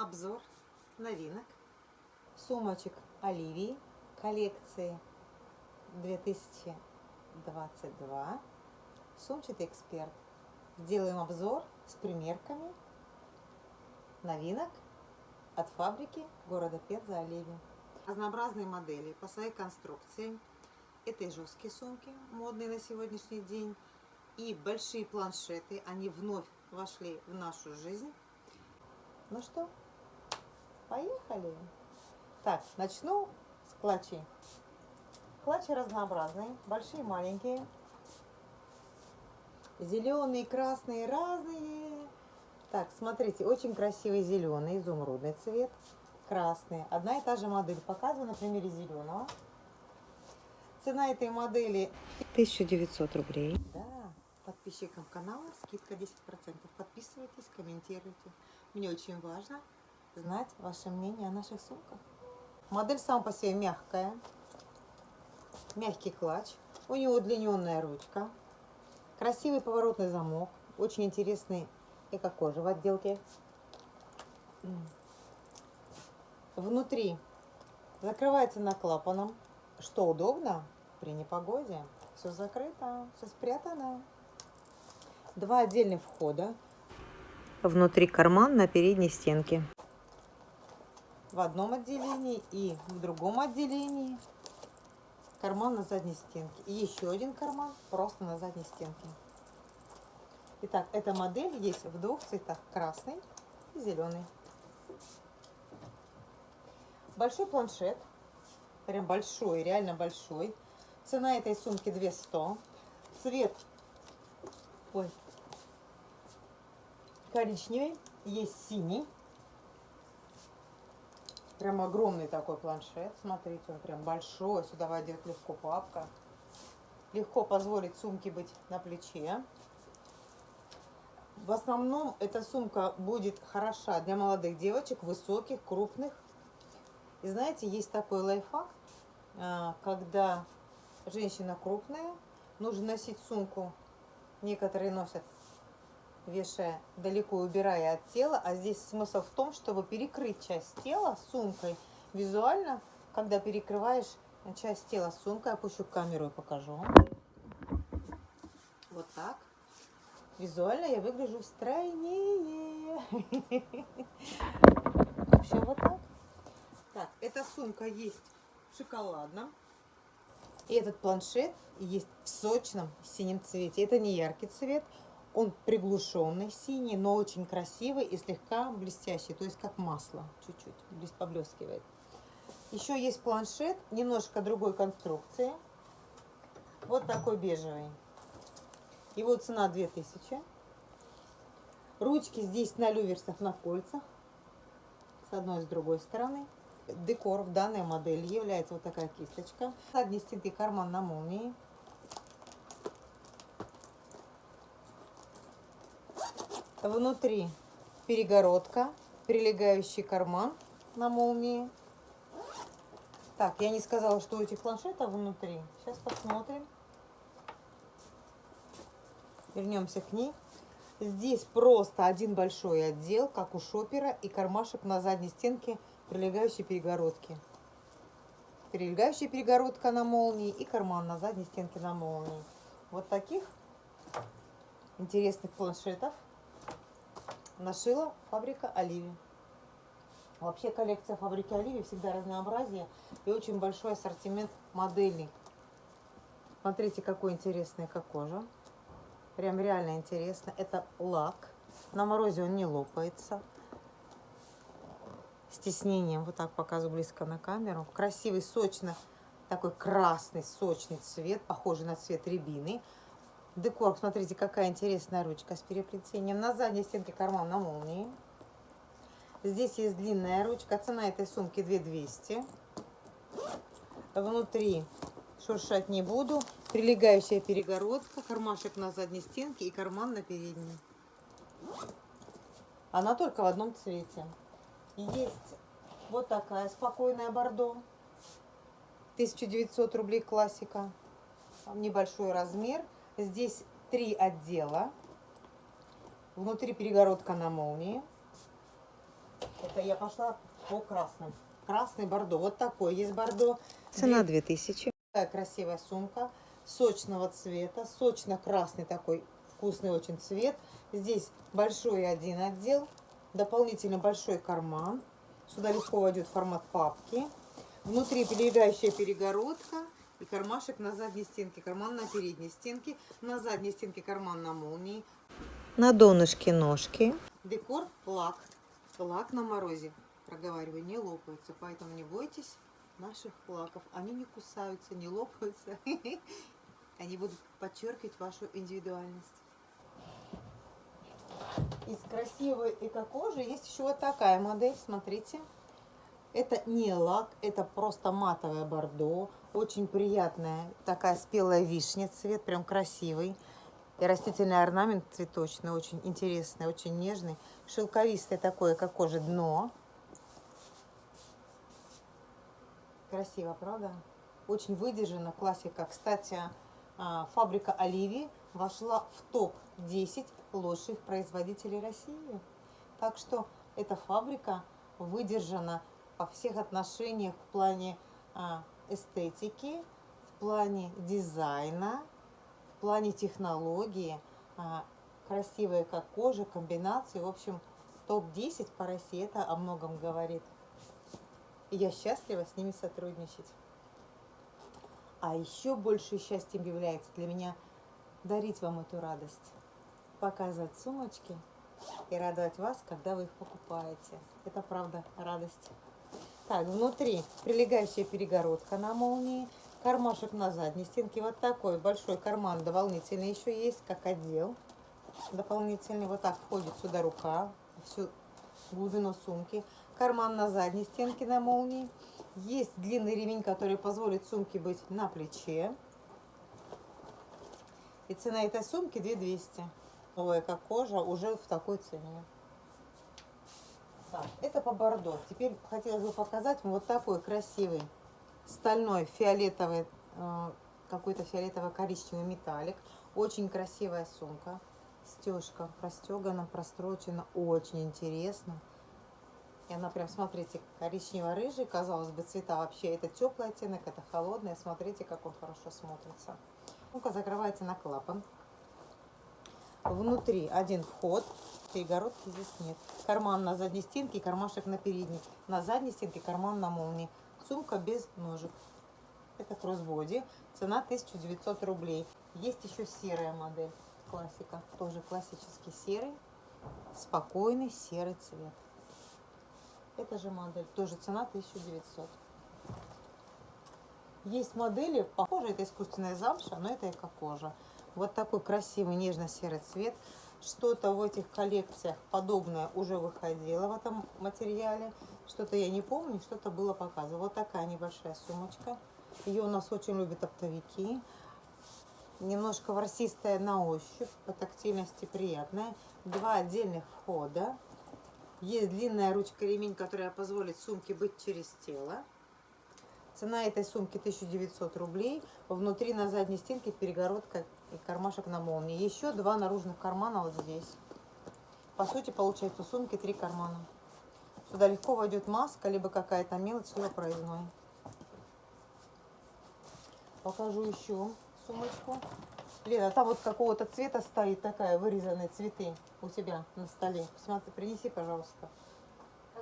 обзор новинок сумочек Оливии коллекции 2022 сумчатый эксперт. Сделаем обзор с примерками новинок от фабрики города Пенза Оливии. Разнообразные модели по своей конструкции. Это жесткие сумки, модные на сегодняшний день, и большие планшеты. Они вновь вошли в нашу жизнь. Ну что, поехали. Так, начну с клатчей. Клатчи разнообразные, большие, маленькие. Зеленые, красные, разные. Так, смотрите, очень красивый зеленый, изумрудный цвет, красный. Одна и та же модель. Показываю на примере зеленого. Цена этой модели 1900 рублей. Да, подписчикам канала скидка 10%. Подписывайтесь, комментируйте. Мне очень важно знать ваше мнение о наших сумках. Модель сама по себе мягкая. Мягкий клатч. У него удлиненная ручка. Красивый поворотный замок. Очень интересный эко-кожа в отделке. Внутри закрывается на клапаном, что удобно при непогоде. Все закрыто, все спрятано. Два отдельных входа. Внутри карман на передней стенке. В одном отделении и в другом отделении карман на задней стенке. И еще один карман просто на задней стенке. Итак, эта модель есть в двух цветах. Красный и зеленый. Большой планшет. Прям большой, реально большой. Цена этой сумки 200. Цвет ой, коричневый, есть синий. Прям огромный такой планшет. Смотрите, он прям большой. Сюда войдет легко папка. Легко позволить сумке быть на плече. В основном эта сумка будет хороша для молодых девочек, высоких, крупных. И знаете, есть такой лайфхак, а, когда женщина крупная, нужно носить сумку. Некоторые носят вешая далеко убирая от тела. А здесь смысл в том, чтобы перекрыть часть тела сумкой. Визуально, когда перекрываешь часть тела сумкой, опущу камеру и покажу. Вот так. Визуально я выгляжу стройнее. В общем, вот так. Так, эта сумка есть в шоколадном. И этот планшет есть в сочном синем цвете. Это не яркий цвет, он приглушенный, синий, но очень красивый и слегка блестящий, то есть как масло, чуть-чуть поблескивает. Еще есть планшет, немножко другой конструкции. Вот такой бежевый. Его цена 2000. Ручки здесь на люверсах, на кольцах. С одной и с другой стороны. Декор в данной модели является вот такая кисточка. Задний стенки карман на молнии. Внутри перегородка, прилегающий карман на молнии. Так, я не сказала, что у этих планшетов внутри. Сейчас посмотрим. Вернемся к ней. Здесь просто один большой отдел, как у шопера, и кармашек на задней стенке прилегающей перегородки. Прилегающая перегородка на молнии и карман на задней стенке на молнии. Вот таких интересных планшетов нашила фабрика Оливи. Вообще коллекция фабрики Оливи всегда разнообразие и очень большой ассортимент моделей. Смотрите, какой интересный как кожа. Прям реально интересно. Это лак. На морозе он не лопается. С тиснением. Вот так показываю близко на камеру. Красивый, сочно, такой красный, сочный цвет, похожий на цвет рябины. Декор, смотрите, какая интересная ручка с переплетением. На задней стенке карман на молнии. Здесь есть длинная ручка. Цена этой сумки 2200. Внутри шуршать не буду. Прилегающая перегородка, кармашек на задней стенке и карман на передней. Она только в одном цвете. Есть вот такая спокойная бордо. 1900 рублей классика. Небольшой размер. Здесь три отдела. Внутри перегородка на молнии. Это я пошла по красным. Красный бордо. Вот такой есть бордо. Цена Две- 2000. Такая красивая сумка. Сочного цвета. Сочно-красный такой вкусный очень цвет. Здесь большой один отдел. Дополнительно большой карман. Сюда легко войдет формат папки. Внутри прилегающая перегородка. И кармашек на задней стенке, карман на передней стенке. На задней стенке карман на молнии. На донышке ножки. Декор лак. Лак на морозе, проговариваю, не лопаются. Поэтому не бойтесь наших лаков. Они не кусаются, не лопаются. Они будут подчеркивать вашу индивидуальность. Из красивой эко-кожи есть еще вот такая модель, смотрите. Это не лак, это просто матовое бордо. Очень приятная такая спелая вишня цвет, прям красивый. И растительный орнамент цветочный, очень интересный, очень нежный. Шелковистое такое, как кожа, дно. Красиво, правда? Очень выдержано, классика. Кстати, а, фабрика Оливии вошла в топ-10 лучших производителей России. Так что эта фабрика выдержана во всех отношениях в плане а, эстетики, в плане дизайна, в плане технологии, а, красивая как кожа, комбинации. В общем, топ-10 по России это о многом говорит. И я счастлива с ними сотрудничать. А еще большее счастьем является для меня дарить вам эту радость, показывать сумочки и радовать вас, когда вы их покупаете. Это правда радость. Так, внутри прилегающая перегородка на молнии, кармашек на задней стенке. Вот такой большой карман дополнительный еще есть, как отдел дополнительный. Вот так входит сюда рука, всю глубину сумки. Карман на задней стенке на молнии. Есть длинный ремень, который позволит сумке быть на плече. И цена этой сумки 2200. Новая как кожа уже в такой цене. Это по бордо. Теперь хотелось бы показать вам вот такой красивый стальной фиолетовый, э, какой-то фиолетово-коричневый металлик. Очень красивая сумка. Стежка простегана, прострочена. Очень интересно. И она прям, смотрите, коричнево-рыжий, казалось бы, цвета вообще. Это теплый оттенок, это холодный. Смотрите, как он хорошо смотрится. Сумка закрывается на клапан. Внутри один вход, перегородки здесь нет. Карман на задней стенке и кармашек на передней. На задней стенке карман на молнии. Сумка без ножек. Это кроссбоди. Цена 1900 рублей. Есть еще серая модель. Классика. Тоже классический серый. Спокойный серый цвет. Это же модель. Тоже цена 1900. Есть модели, похоже, это искусственная замша, но это эко-кожа. Вот такой красивый нежно-серый цвет. Что-то в этих коллекциях подобное уже выходило в этом материале. Что-то я не помню, что-то было показано. Вот такая небольшая сумочка. Ее у нас очень любят оптовики. Немножко ворсистая на ощупь, по тактильности приятная. Два отдельных входа. Есть длинная ручка ремень, которая позволит сумке быть через тело. Цена этой сумки 1900 рублей. Внутри на задней стенке перегородка и кармашек на молнии. Еще два наружных кармана вот здесь. По сути, получается у сумки три кармана. Сюда легко войдет маска, либо какая-то мелочь, либо проездной. Покажу еще сумочку. Лена, там вот какого-то цвета стоит такая, вырезанные цветы у тебя на столе. Посмотри, принеси, пожалуйста.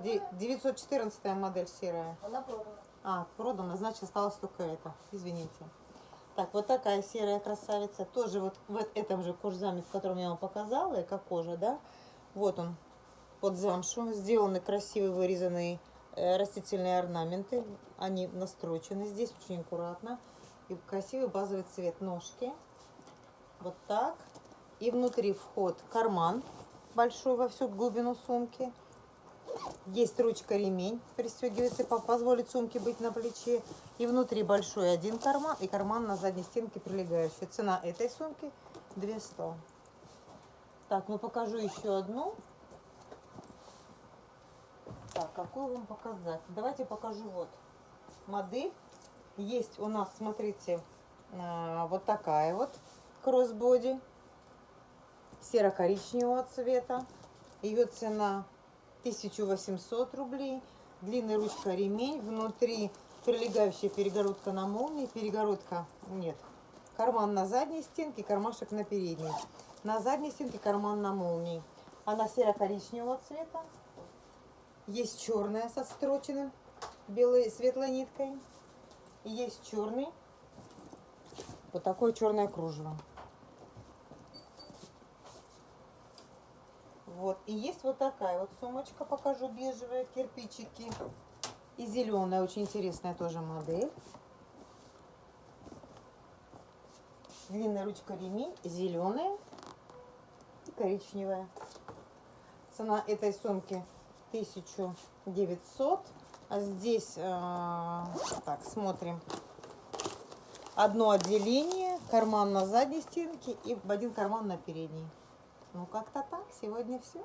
Де- 914 модель серая. Она продана. А, продано, значит осталось только это. Извините. Так, вот такая серая красавица. Тоже вот в этом же кожзаме, в котором я вам показала, эко кожа, да? Вот он, под замшу. Сделаны красивые вырезанные э, растительные орнаменты. Они настрочены здесь очень аккуратно. И красивый базовый цвет ножки. Вот так. И внутри вход карман большой во всю глубину сумки. Есть ручка ремень, пристегивается, по- позволит сумке быть на плече. И внутри большой один карман и карман на задней стенке прилегающий. Цена этой сумки 200. Так, ну покажу еще одну. Так, какую вам показать? Давайте покажу вот модель. Есть у нас, смотрите, а, вот такая вот кроссбоди серо-коричневого цвета. Ее цена 1800 рублей. Длинная ручка ремень. Внутри прилегающая перегородка на молнии. Перегородка нет. Карман на задней стенке, кармашек на передней. На задней стенке карман на молнии. Она серо-коричневого цвета. Есть черная со строченным белой светлой ниткой. И есть черный. Вот такое черное кружево. Вот. И есть вот такая вот сумочка, покажу, бежевая, кирпичики. И зеленая, очень интересная тоже модель. Длинная ручка ремень, зеленая и коричневая. Цена этой сумки 1900. А здесь, э, так, смотрим. Одно отделение, карман на задней стенке и один карман на передней. Ну, как-то так. Сегодня все.